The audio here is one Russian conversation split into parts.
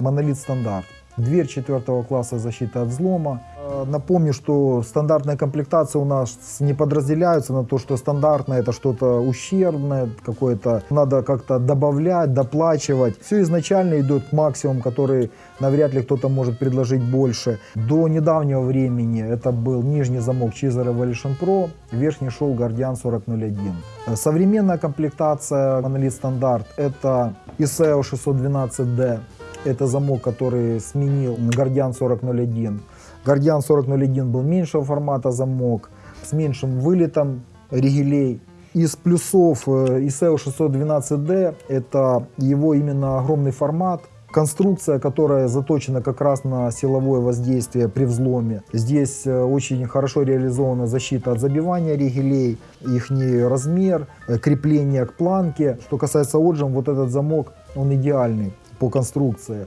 монолит стандарт. Дверь четвертого класса защиты от взлома. Э, Напомню, что стандартная комплектация у нас не подразделяются на то, что стандартное это что-то ущербное, какое-то надо как-то добавлять, доплачивать. Все изначально идет максимум, который навряд ли кто-то может предложить больше. До недавнего времени это был нижний замок Cheezer Evolution Pro, верхний шел Guardian 4001. Э, Современная комплектация Monolith стандарт это ISEO 612D, это замок, который сменил Guardian 4001. Guardian 4001 был меньшего формата замок, с меньшим вылетом ригелей. Из плюсов э, ISEO 612D это его именно огромный формат, конструкция, которая заточена как раз на силовое воздействие при взломе. Здесь э, очень хорошо реализована защита от забивания ригелей, их размер, э, крепление к планке. Что касается отжим, вот этот замок, он идеальный по конструкции.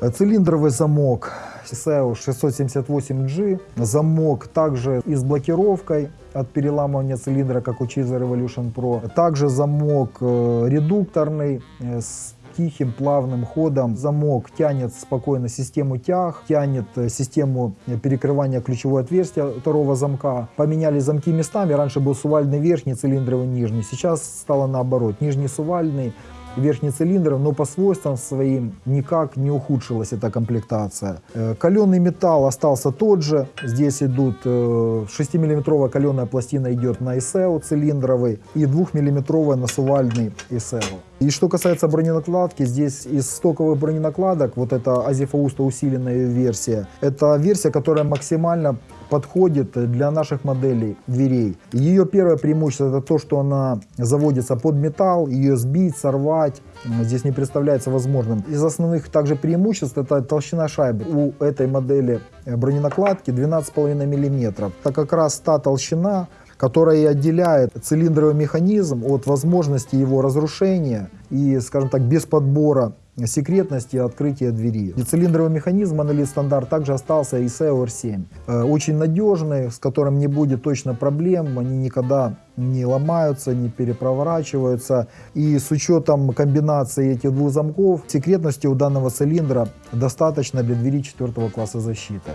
Цилиндровый замок CSEO 678G. Замок также и с блокировкой от переламывания цилиндра, как у Cheezer Evolution Pro. Также замок э, редукторный э, с тихим плавным ходом. Замок тянет спокойно систему тяг, тянет э, систему перекрывания ключевого отверстия второго замка. Поменяли замки местами. Раньше был сувальный верхний, цилиндровый нижний. Сейчас стало наоборот. Нижний сувальный, верхний цилиндр, но по свойствам своим никак не ухудшилась эта комплектация. Э, Каленый металл остался тот же. Здесь идут 6-миллиметровая каленая пластина идет на ISEO цилиндровый и 2-миллиметровая на сувальный ISEO. И что касается броненакладки, здесь из стоковых броненакладок, вот это Азифауста усиленная версия, это версия, которая максимально подходит для наших моделей дверей. Ее первое преимущество это то, что она заводится под металл, ее сбить, сорвать здесь не представляется возможным. Из основных также преимуществ это толщина шайбы. У этой модели броненакладки 12,5 мм. Это как раз та толщина, которая отделяет цилиндровый механизм от возможности его разрушения и, скажем так, без подбора секретности открытия двери. И цилиндровый механизм монолит стандарт также остался ISEO R7. Э, Очень надежный, с которым не будет точно проблем, они никогда не ломаются, не перепроворачиваются. И с учетом комбинации этих двух замков, секретности у данного цилиндра достаточно для двери четвертого класса защиты.